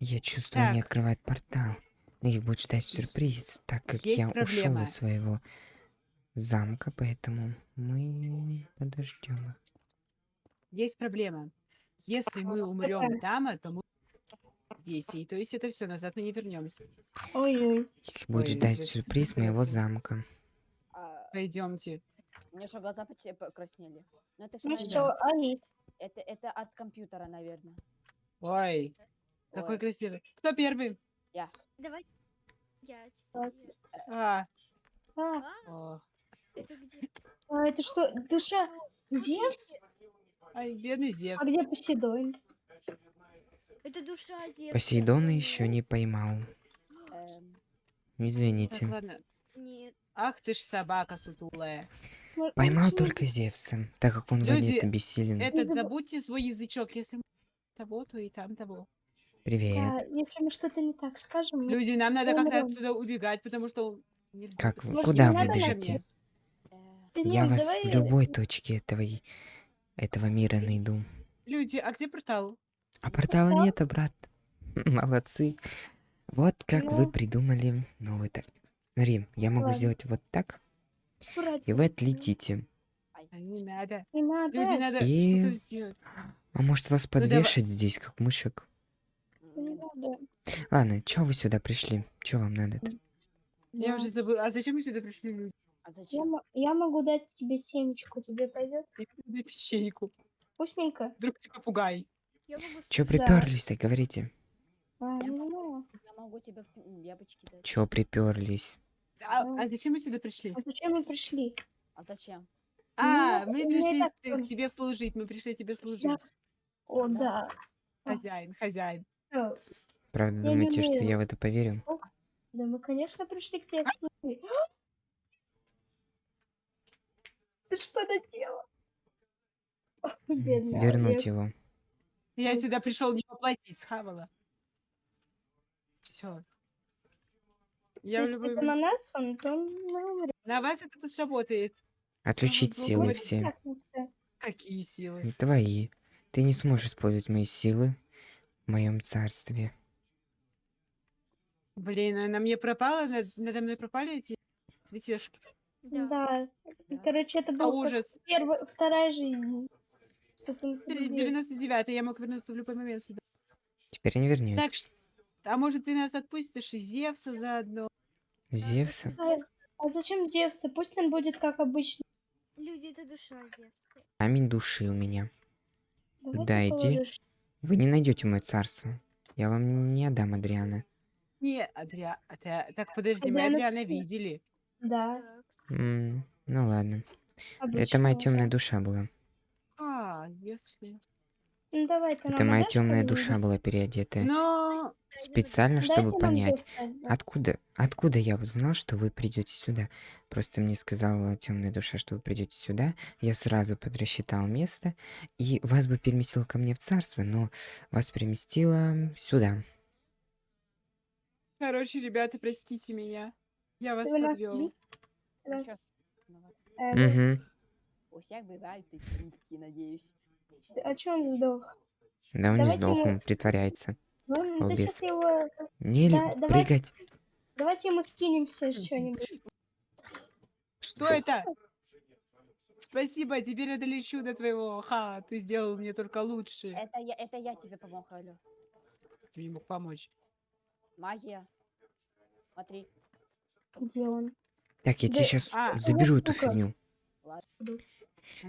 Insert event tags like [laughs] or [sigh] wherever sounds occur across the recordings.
Я чувствую, они Так. открывают портал. Их будет ждать сюрприз, так как Есть я ушел из своего замка, поэтому мы подождем их. Есть проблема. Если мы умрем там, то мы здесь. И то есть это все, назад мы не вернемся. Ой-ой. Их будет Ой, ждать сюрприз моего замка. А, Пойдемте. у меня что, глаза покраснели. Ну это Ну всё что. Алит? Это, это от компьютера, наверное. Ой, какой Ой. красивый. Кто первый? Давай. Пять. А, А, А, о. это где? а это что, душа Зевс? Ай, бедный Зевс. А где Посейдон? Это душа Зевса. Посейдона еще не поймал. Эм, Так, Извините. ладно. Нет. Ах ты ж собака сутулая. Поймал только Зевса, так как он Люди, владеет бессилен. Этот, забудьте свой язычок. Если того, то и там того. Привет. Да, если мы что-то не так скажем, мы- Люди, нам надо как-то умрем. отсюда убегать, потому что нельзя. Как вы? Может, Куда не вы надо нам- бежите? Да Я нет, вас давай- в любой точке этого, и- этого мира найду. Люди, а где портал? А портала Портал? нету, брат. [laughs] Молодцы. Вот как вы Ну. придумали новый так. Смотри, я могу Ладно. сделать вот так, аккуратно. и вы отлетите. А не надо. Не надо. Люди, надо И- что-то сделать. А может вас давай. подвешать здесь, как мышек? Не надо. Ладно, чё вы сюда пришли? Чё вам надо-то? Я уже забыла. А зачем мы сюда пришли, люди? А Я, зачем? мо- я могу дать тебе семечку, тебе пойдет? Я печеньку. Вкусненько? Вдруг ты попугай. Я Чё приперлись-то, говорите? А, Я не могу-. Я могу тебе яблочки дать. Чё приперлись? А, Ну. а зачем мы сюда пришли? А зачем мы пришли? А зачем? А, Ну, мы пришли так тоже. тебе служить. Мы пришли тебе служить. О, Да. да. Хозяин, хозяин. Правда, не думаете, что я в это поверю? Да мы, конечно, пришли к тебе служить. [gasps] Ты что наделал? Бедный Вернуть Олег. его. Я сюда пришел не поплатить, схавала. Все. Я Если любой это на нас, он, то. На вас это сработает. Отключить силы все. Какие силы. Твои. Ты не сможешь использовать мои силы в моем царстве. Блин, а на мне пропало, над- надо мной пропали эти цветешки. Да. Да. Да. Короче, это А был ужас. первая, вторая жизнь. Что-то он полюбил. 99 я мог вернуться в любой момент сюда. Теперь не вернется. Так, ш- а может ты нас отпустишь и Зевса заодно? Зевса? А, а зачем Зевса? Пусть он будет как обычно. Люди, это душа Зевса. Камень душил меня. Давай Да, ты иди. положишь. Вы не найдете мое царство. Я вам не отдам Адриана. Не, Адриа... Адриа- Так, подожди, мы Адриана Адриана всё. видели. Да. М, ну ладно. Это обычно. моя темная душа была. А, если... Ну давай, ты Это моя темная душа была переодетая. Но... Специально, Дайте чтобы нам понять. Откуда, откуда я узнал, что вы придете сюда? Просто мне сказала темная душа, что вы придете сюда. Я сразу подрасчитал место, и вас бы переместил ко мне в царство, но вас переместило сюда. Короче, ребята, простите меня. Я вас Ты подвел. нас- Угу. У всех бывают такие, надеюсь. А чё он сдох? Да он не Давайте сдох, мы- он притворяется. Ну, да сейчас его... Не Да, давайте- прыгать. Давайте ему скинем все что-нибудь. Что это? Спасибо, теперь я долечу до твоего. Ха, ты сделал мне только лучше. Это я, это я тебе помог, алло. Ты мне мог помочь. Магия. Смотри. Где он? Так, я Да- тебе сейчас а, заберу эту штука. фигню. Она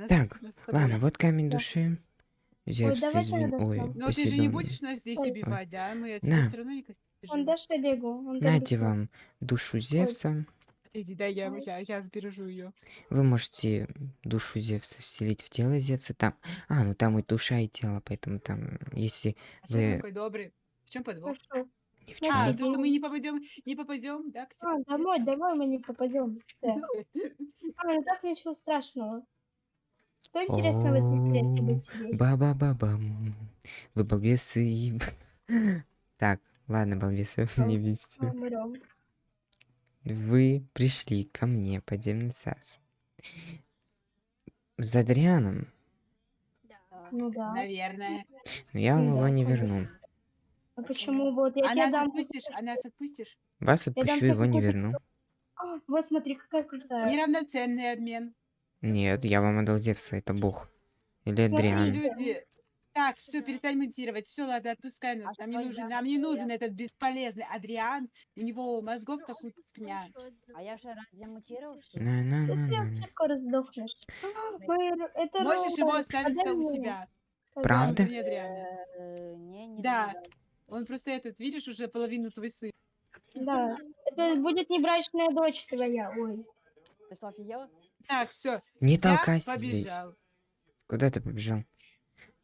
Так. Ладно, вот камень Да. души. Зевс, давай извини. Ой. Но ты же Посейдон. не будешь нас здесь Ой. убивать, да? Мы отсюда На. все равно никак Он Олегу? Он Нате вам душу Зевса. Иди, дай я, Ой. я, я сбережу ее. Вы можете душу Зевса вселить в тело Зевса. Там. А, ну там и душа, и тело, поэтому там, если А что Вы- такой добрый? В чем подвох? Ни в чем А, то, что мы не попадем, не попадем, да? А, домой, домой мы не попадем. А, [laughs] ну так ничего страшного. Что интересно в этой клетке будет сидеть? Ба-ба-ба-бам. Вы балбесы. Так, ладно, балбесы, [laughs] не вести. Вы пришли ко мне, подземный царство. За. Да. Ну да. Наверное. Но я вам Ну его да, не верну. А почему? Вот, я А тебе нас дам... отпустишь? А нас отпустишь? Вас отпущу, его не верну. А, вот смотри, какая крутая. Неравноценный обмен. Нет, я вам отдал Зевса, это бог. Или Смотри, Адриан. Люди. Так, все, перестань монтировать. Все, ладно, отпускай нас. Нам не нужен, нам не нужен этот бесполезный Адриан. У него мозгов как у пня. А я же разве мутировал, что ли? Скоро сдохнешь. Это Можешь его оставить Отдай у себя. Правда? Э, Да. Он просто этот, видишь, уже половину твой сын. Да. Это будет небрачная дочь твоя. Ой. Ты что, офигела? Так, все, Не я толкайся здесь. Куда ты побежал?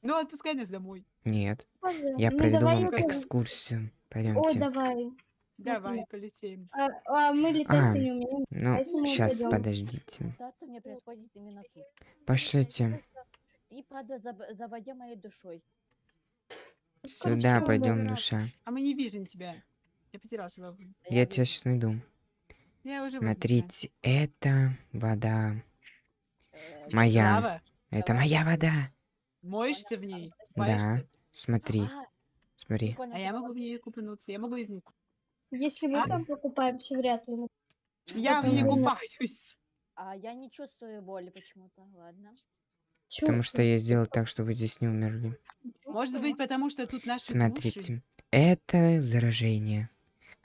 Ну, отпускай нас домой. Нет. Боже, Я ну проведу давай вам тоже. экскурсию. О, Пойдемте. давай. Давай, полетим. А, а мы А. летать-то не умеем. Ну, мы сейчас пойдем? подождите. Пошлите. Правда, заб- заводя моей душой. Сюда пойдем, душа. А мы не видим тебя. Я потерял свою. Да Я тебя сейчас найду. Я уже возле тебя. Смотрите, это вода. Э, Моя. Это моя вода. моешься в ней? Да. Смотри, а, смотри. А я могу в ней купнуться. Я могу из них. Если мы А? там покупаемся, вряд ли. Я в ней купаюсь. А я не чувствую боли почему-то. Ладно. Потому что Чувствую. я сделал так, чтобы вы здесь не умерли. Может быть, потому что тут наши души. Смотрите, это заражение,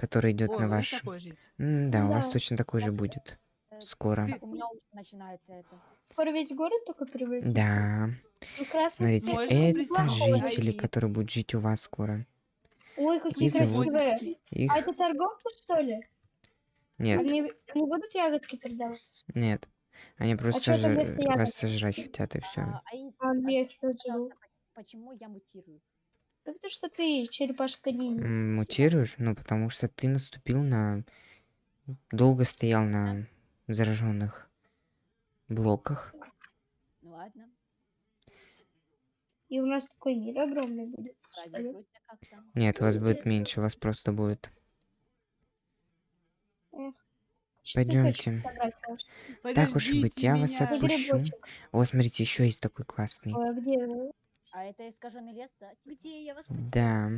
которое идет на у нас ваш... М, Да, у вас Да. точно такой же будет. Скоро. У меня уже начинается это. Скоро весь город только превратится. Да. Ну, красный Смотрите, цвет. Это жители, которые будут жить у вас скоро. Ой, какие Их зовут- красивые. Их... А это торговцы, что ли? Нет, Они, они будут ягодки продавать? нет. Они просто чё это жа- вместо вас ягод? сожрать хотят, и все. А, а и- А, ну я их сожру. пожалуйста, по- почему я мутирую? Потому что ты черепашка ниндзя. Мутируешь? Ну, потому что ты наступил на... Долго стоял на зараженных блоках. Ну ладно, И у нас такой мир огромный будет. Нет, вас будет меньше, вас просто будет. Можно. Так уж и быть, я вас отпущу. О, смотрите, еще есть такой классный. Ой, а где? А это искаженный лес, да? типа? Где я вас Да,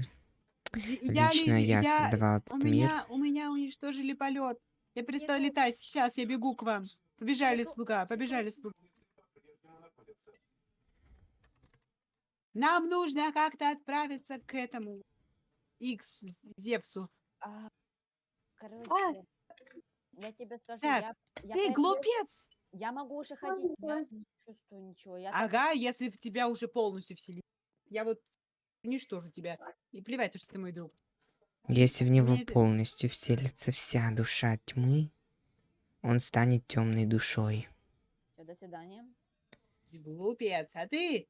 Я, лично я я- создавал у этот мир. меня, у меня уничтожили полет. Я перестала Бегу. летать. Сейчас я бегу к вам. Побежали, слуга, побежали, слуга. Нам нужно как-то отправиться к этому Икс Зевсу. А, короче, А. я тебе скажу, Так, я, я, Ты пойду- глупец! Я могу уже ходить, я не чувствую ничего. Я так- Ага, если в тебя уже полностью вселили. Я вот уничтожу тебя. И плевать, что ты мой друг. Если в него Мне это- полностью вселится вся душа тьмы, он станет темной душой. Всё, до свидания. Глупец. А ты?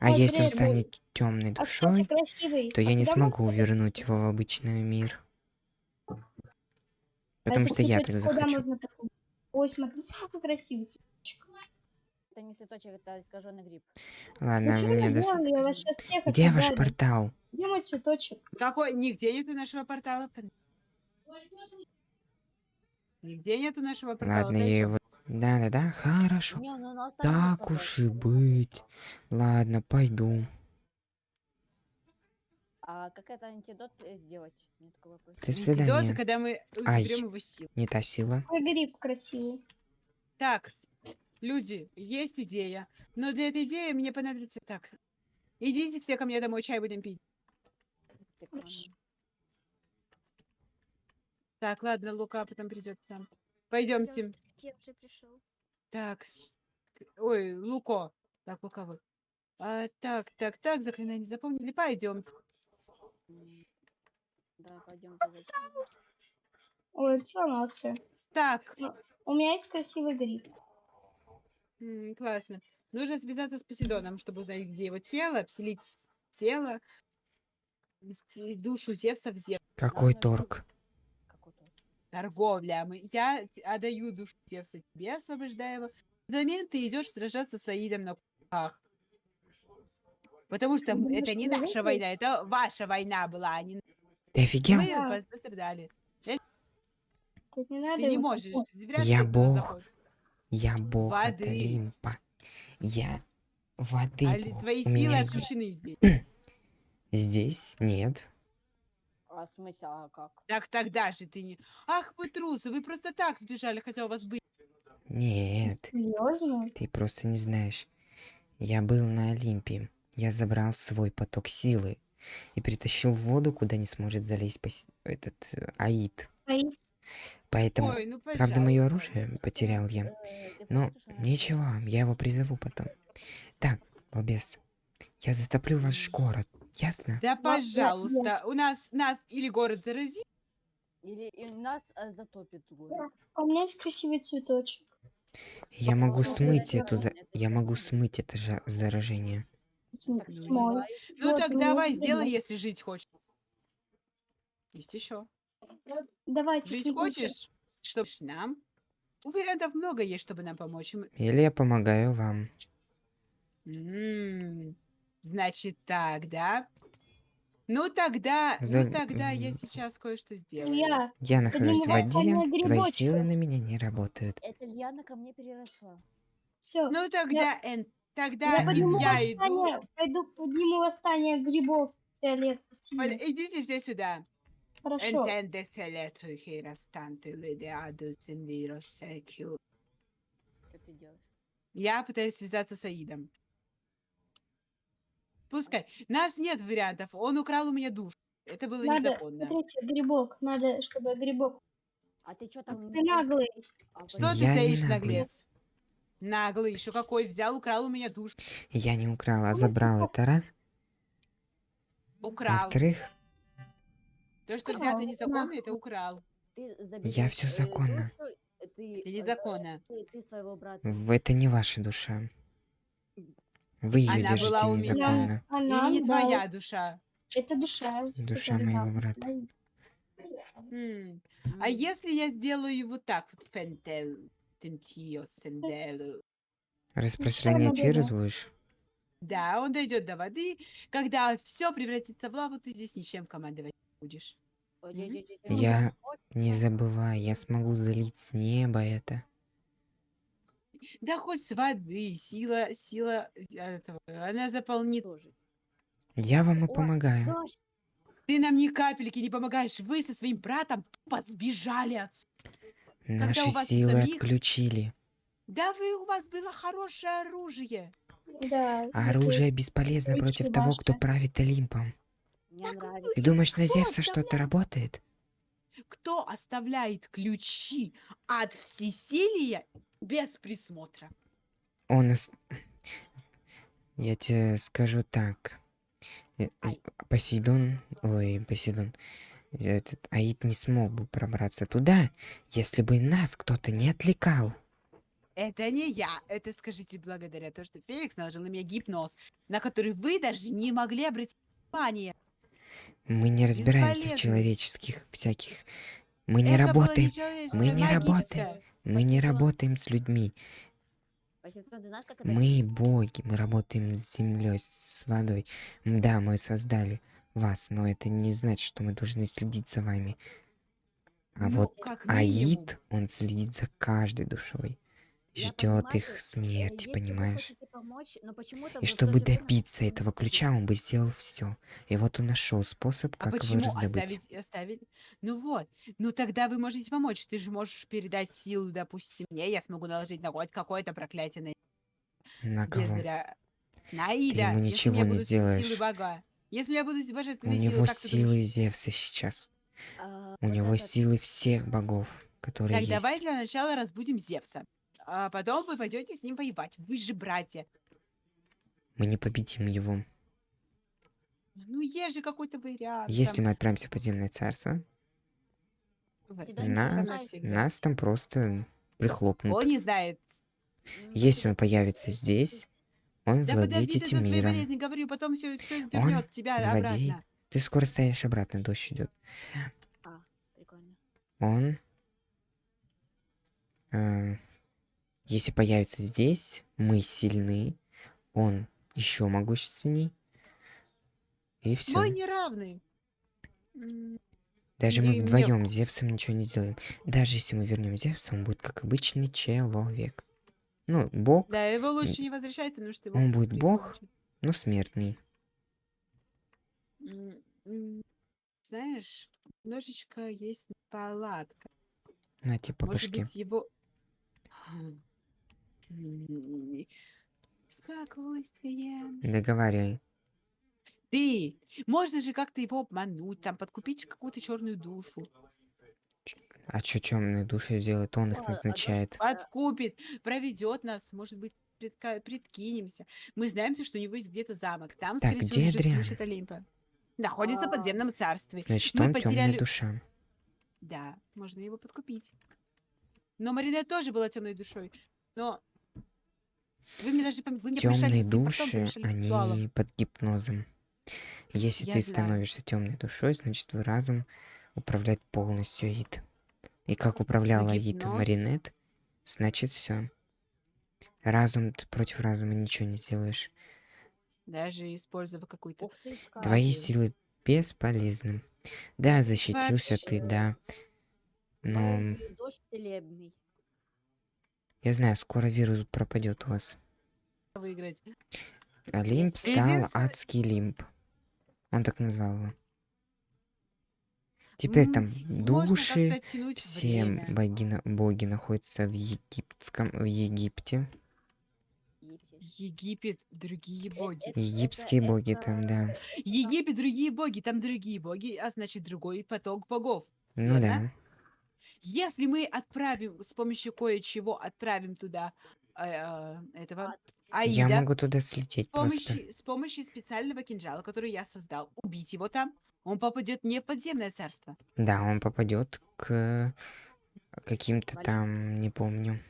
А Ой, если он блин, станет темной А, кстати, душой, красивый. то я А не смогу вернуть его в обычный мир. а Потому что я так куда захочу. Ой, смотрите, какой красивый цветочек. Это не цветочек, это искаженный гриб. Ладно, Ну вы мне вы дос... делали? Я вас сейчас всех Где ваш портал? Где мой цветочек? Какой? Нигде нету нашего портала. Нигде нету нашего портала. Ладно, я его... Да-да-да, хорошо. Не, ну, ну Так уж и быть. Ладно, пойду. А как это антидот э, сделать? Меня такой вопрос. До Антидот, свидания. когда мы Ай. заберем его силу. Не та сила. Какой гриб красивый. Так, люди, есть идея. Но для этой идеи мне понадобится... Так, идите все ко мне домой, чай будем пить. Хорошо. Так, ладно, Лука потом придет сам. Пойдемте. Я уже пришел. Так, ой, Луко. Так, Лука вот. А, так, так, так, заклинание запомнили. Пойдем. М, Да, пойдем. Ой, сломался. Так, У меня есть красивый гриб. м, классно. Нужно связаться с Посейдоном, чтобы узнать, где его тело, вселить с- тело, ввести душу Зевса в Зевса. Какой торг? Торговля. Мы- Я т- отдаю душу Зевса тебе, освобождаю его. Взамен ты идешь сражаться с Аидом на кулаках. Потому что это не наша война, это ваша война была, а не Ты офигел? мы Да. пос- пострадали. Не Ты не можешь. Я бог. Я бог от Воды. Олимпа. Я воды А бог. твои У силы отключены здесь. [clears throat] Здесь нет. А в смысле, а как? Так тогда же ты не... Ах, вы трусы, вы просто так сбежали, хотя у вас были... Нет, Серьезно? ты просто не знаешь. Я был на Олимпе. Я забрал свой поток силы и притащил в воду, куда не сможет залезть пос- этот э, Аид. Аид? Поэтому, Ой, ну правда, мое оружие потерял я. Э, Но ничего, я его призову потом. Так, балбес, я затоплю ваш город, ясно? Да, пожалуйста, у нас, нас или город заразит, Или и нас э, затопит город. А у меня есть красивый цветочек. Я могу смыть это эту, за- я могу смыть это заражение. Так, ну, так давай, сделай, если жить хочешь. Есть еще. Давайте. Жить хочешь, чтобы нам? У вариантов много есть, чтобы нам помочь. Или я помогаю вам. М, Значит так, да? Ну тогда, За- ну тогда я сейчас кое-что сделаю. Я. Я нахожусь в воде, твои силы на меня не работают. Это Льяна ко мне переросла. Все. Ну тогда, Эн, тогда Я подниму я иду. восстание. Пойду подниму восстание грибов. Фиолет. Идите все сюда. Хорошо. Entende se le tu restante l'idеаду сенвиро секю. Что ты делаешь? Я пытаюсь связаться с Аидом. Пускай. Нас нет вариантов. Он украл у меня душу. Это было Надо, незаконно. смотрите, грибок. Надо, чтобы грибок. А ты что там? Ты наглый. А Что ты Я не стоишь, наглый. наглец? Наглый, еще какой взял, украл у меня душу. Я не украл, а забрал это раз. Украл. Во-вторых, То, что украл, взято незаконно, это украл. Ты Я э, законно. душу, э, Ты, Это э, незаконно. Ты, ты это не ваша душа. Вы ее Она была держите незаконно. Она, Или не да, твоя душа. Это душа. Душа которая, моего брата. А если я сделаю вот так вот, фентел? Распространять вирус да. будешь? Да, он дойдет до воды. Когда все превратится в лаву, ты здесь ничем командовать не будешь. Я не забывай, я смогу залить с неба это. Да хоть с воды, сила, сила э, этого, она заполнит. Я вам и помогаю. Ты нам ни капельки не помогаешь. Вы со своим братом тупо сбежали отсюда. Наши у вас у силы самих- отключили. Да вы, у вас было хорошее оружие. Да. А оружие бесполезно против того, кто правит Олимпом. Мне нравится. Ты думаешь, на Кто Зевса что-то работает? Кто оставляет ключи от всесилия без присмотра? Он... Я тебе скажу так. Э, з- Посейдон... Ой, Посейдон... Этот Аид не смог бы пробраться туда, если бы нас кто-то не отвлекал. Это не я. Это скажите благодаря тому, что Феликс наложил на меня гипноз, на который вы даже не могли обратить внимание. Мы не разбираемся в Бесполезно. человеческих всяких... Мы не Это работаем, нечеловеческое, мы не работаем. магическое. мы не работаем с людьми. Знаешь, Мы боги, мы работаем с землей, с водой. Да, мы создали вас, но это не значит, что мы должны следить за вами. А Ну, вот. Аид, он следит за каждой душой. Ждет их смерти, понимаешь? помочь, И чтобы время добиться не этого ключа, он бы сделал все. И вот он нашел способ, А как его почему раздобыть. оставить, оставить? Ну вот. Ну тогда вы можете помочь. Ты же можешь передать силу, допустим, мне. Я смогу наложить на хоть какое-то проклятие на На кого? бездаря. На Аида. ему если у ничего не сделаешь. Если у меня будут У него силы, думаешь? силы Зевса сейчас. А, У вот него этот- силы всех богов, которые Так, есть. давай для начала разбудим Зевса. А потом вы пойдете с ним воевать. Вы же братья. Мы не победим его. Ну, есть же какой-то вариант. Если там, мы отправимся в подземное царство, не нас, там просто прихлопнут. Он не знает. Если он появится здесь, он Да владеет подожди, ты этим своей миром. болезни говорю, потом все, все Он вернет тебя владеет. обратно. Ты скоро стоишь обратно, дождь идет. А, прикольно. Он, э, если появится здесь, мы сильны, он еще могущественней, и все. Мы не равны. Даже мы не- не- вдвоем с Зевсом ничего не сделаем. Даже если мы вернем Зевса, он будет как обычный человек. Ну, бог, Да, его лучше не возвращать, потому что его Он будет бог? прикончат. но смертный. Знаешь, немножечко есть неполадка. На Может башке. быть, его... М, Спокойствие. Договаривай. Ты! Можно же как-то его обмануть, там, подкупить какую-то черную душу. А чё темные души сделают? Он их А, назначает. Подкупит, проведет нас, может быть, предка- прикинемся. Мы знаем, что у него есть где-то замок. Там, Так, скорее всего, где лежит Адриан? ключ от Олимпа. Находится в А. подземном царстве. Значит, мы он потеряли- темная душа. Да, можно его подкупить. Но Маринет тоже была темной душой. Но вы мне даже вы мне Темные души, ритуалом. они под гипнозом. Если Я ты знаю. становишься темной душой, значит твой разум управляет полностью Аид. И как управляла Аид? Маринет, значит все. Разум ты против разума ничего не сделаешь. Даже используя какую-то... Ты, Твои силы бесполезны. Да, защитился ты, Вообще. да. Но Твой Дождь целебный. я знаю, скоро вирус пропадет у вас. выиграть. Олимп стал Единственное- адский лимп. Он так назвал его. Теперь там души, все боги, боги находятся в египетском, в Египте. Египет. Другие Э, боги. это- Египетские это- боги там, да. Египет, другие боги, там другие боги, а значит другой поток богов. Ну да. верно? Если мы отправим с помощью кое-чего отправим туда э, э, этого А, Я Аида могу туда с слететь просто. помощью, с помощью специального кинжала, который я создал, убить его там, он попадет не в подземное царство. Да, он попадет к каким-то там, не помню.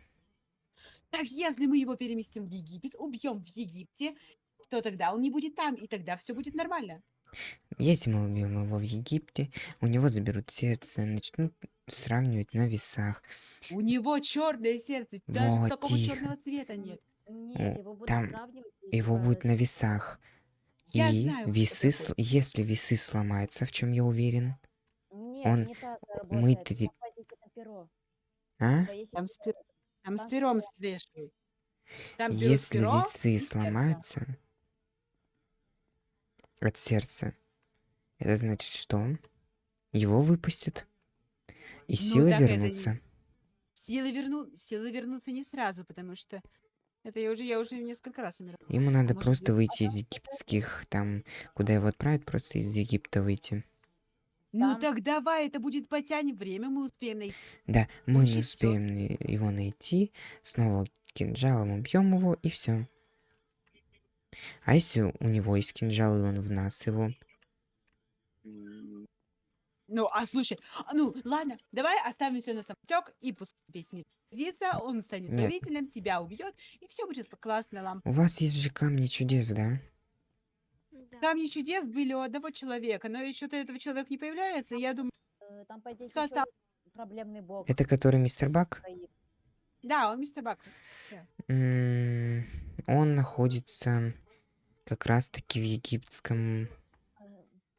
Так если мы его переместим в Египет, убьем в Египте, то тогда он не будет там, и тогда все будет нормально. Если мы убьем его в Египте, у него заберут сердце, начнут сравнивать на весах. У него черное сердце, даже Вот, такого черного цвета нет. Нет, его будут там сравнивать. Его будет на весах. Я И знаю, весы, сл- если весы сломаются, в чем я уверен, Нет, он- не так мы а? Типа, если Там, с, пер- там с там пером свешивай. Там Если перо весы сломаются от сердца, это значит что? Его выпустят. И Ну, силы так это вернутся. Силы, верну... Силы вернутся не сразу, потому что это я уже, я уже несколько раз умирала. Ему надо может просто выйти из египетских, там, куда его отправят, просто из Египта выйти. Ну Там- так давай, это будет потянем время, мы успеем найти. Да, мы не Значит, всё. успеем на- его найти, снова кинжалом убьем его, и все. А если у него есть кинжал, и он в нас его? Ну, а слушай, а, ну ладно, давай оставим все на самотек и пусть весь мир сидится, он станет Нет. правителем, тебя убьет, и все будет классно, лампа. У вас есть же камни чудес, да? Да. Камни чудес были у одного человека, но еще-то этого человека не появляется, я думаю, э, Там еще там? проблемный бог Это который мистер Бак? да, он мистер Бак. Он находится как раз-таки в египетском Э,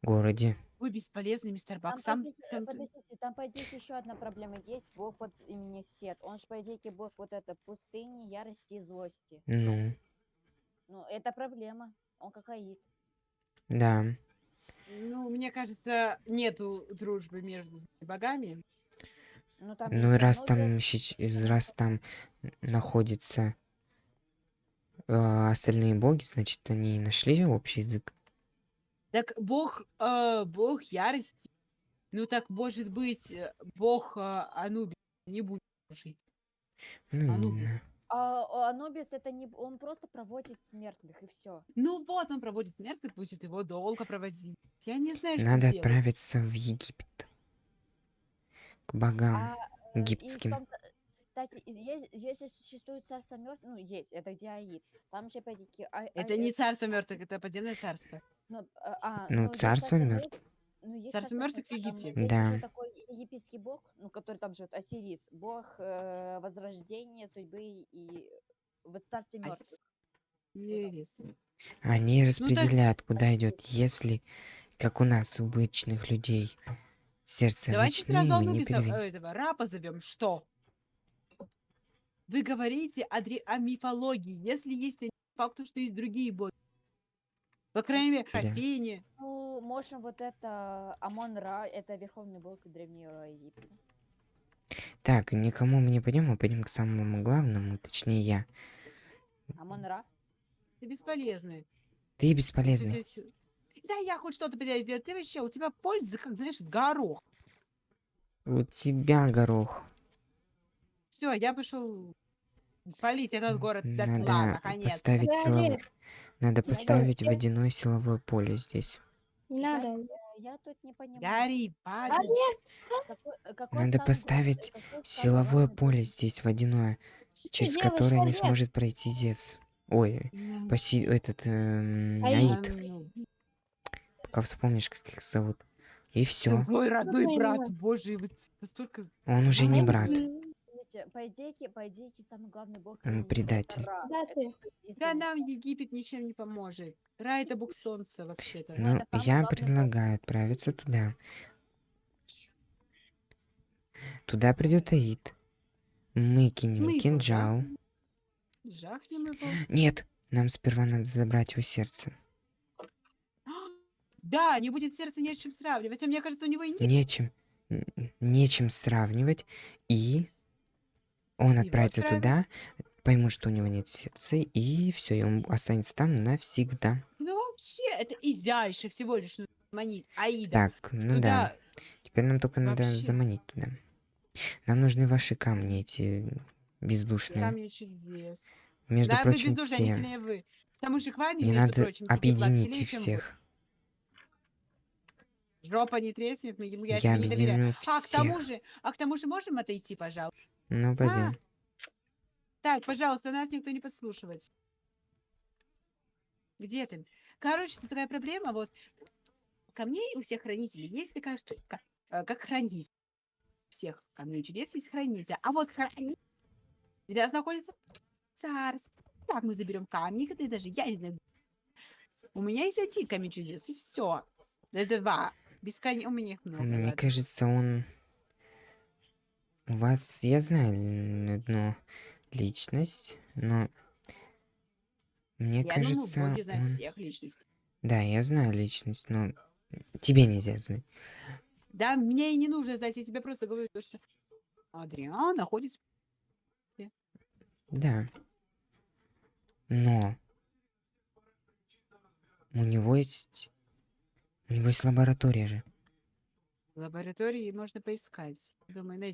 городе. Вы бесполезный мистер Бак, Там, сам... э, там- подождите, там по идее еще одна проблема есть. Бог под именем Сет. Он же по идее бог вот это пустыни, ярости и злости. Ну, Ну, это проблема. Он как Аид. да. Ну, мне кажется, нету дружбы между богами. Ну, там Ну и раз там, из- раз там находятся э, остальные боги, значит, они нашли общий язык. Так бог, э, бог ярости. Ну так может быть, э, бог э, Анубис не будет жить. Ну, Анубис. А, Анубис это не... Он просто проводит смертных и все. Ну вот, он проводит смерть, будет его долго проводить. Я не знаю, что Надо делать. отправиться в Египет. К богам. А, э, и в египетским. том-то- Кстати, есть, если существует царство мертвых, ну, есть, это где Аид. Там же, опять-таки... а- Это а- не царство мертвых, это подземное царство. Ну, а, а, Ну, есть царство мёртвых. ну, есть Царство мёртвых в мёртвых, там Египте. есть Да. такой египетский бог, ну, который там живет, Осирис, бог э, возрождения, судьбы и в царстве А мертвых. с- Ересь. Они Ну, так- распределяют, куда идет, если, как у нас, у обычных людей, сердце Давайте обычное, сразу мы не э, этого, Ра позовем. Что? Вы говорите о, дре- о мифологии. Если есть на факту, что есть другие боги. По крайней мере. Афине. Ну, можем вот это Амон-Ра, это верховный бог Древнего Египта. Так, никому мы не пойдем, мы пойдем к самому главному, точнее я. Амон-Ра? Ты бесполезный. Ты бесполезный. Да, я хоть что-то пытаюсь сделать. Ты вообще, у тебя польза, как, знаешь, горох. У тебя горох. Все, я пошел палить этот город дотла, Надо наконец. поставить силовое... Надо поставить водяное силовое поле здесь. Надо. Я тут не понимаю. Гори, Какой- какой Надо поставить какой Силовое поле здесь водяное, через делаешь, которое не сможет пройти Зевс. Ой, Поси... этот эм, Аид. Пока вспомнишь, как их зовут. И все. Твой родной брат, боже, вы настолько... Он уже не брат. М, Подождите, по идее, по идее, самый главный бог это предатель. Да, нам Египет ничем не поможет. Рай это бог солнца вообще-то. Ну, я главный бог. предлагаю отправиться туда. Туда придет Аид. Мы кинем Мы кинжал. Жахнем его. Нет, нам сперва надо забрать его сердце. [gasps] Да, не будет сердца не с чем сравнивать. А мне кажется, у него и нет. Нечем, нечем сравнивать. И он отправится туда, поймут, что у него нет сердца, и все, и он останется там навсегда. Ну вообще, это изяйше всего лишь нужно манить. Аида. Так, ну да. Туда Теперь нам только надо вообще- заманить туда. Нам нужны ваши камни, эти бездушные. камни чудес. Между да, прочим, бездушные, они все. сильнее вы. Потому что к вами, Не надо прочим, объединить их всех. Жопа не треснет, мы ему я, Я не доверяю. объединю А к тому всех. же, а к тому же можем отойти, пожалуйста? Ну, пойдем. Так, пожалуйста, нас никто не подслушивает. Где ты? Короче, тут такая проблема, вот. Камней у всех хранителей есть такая штука, э, как хранитель. У всех камней чудес есть хранитель. А вот хранитель сейчас находится царство. Как мы заберем камни, когда даже я не знаю. У меня есть один камень чудес, и все. Это два. Бесконечно. У меня их много. Мне кажется, он... У вас, я знаю одну личность, но... Мне Я думаю, кажется, боги знают он... всех личностей. Да, я знаю личность, но тебе нельзя знать. Да, мне и не нужно знать, я тебе просто говорю, то, что Адриан находится... Да. Но... У него есть... У него есть лаборатория же. В лаборатории можно поискать. Думаю, найдем.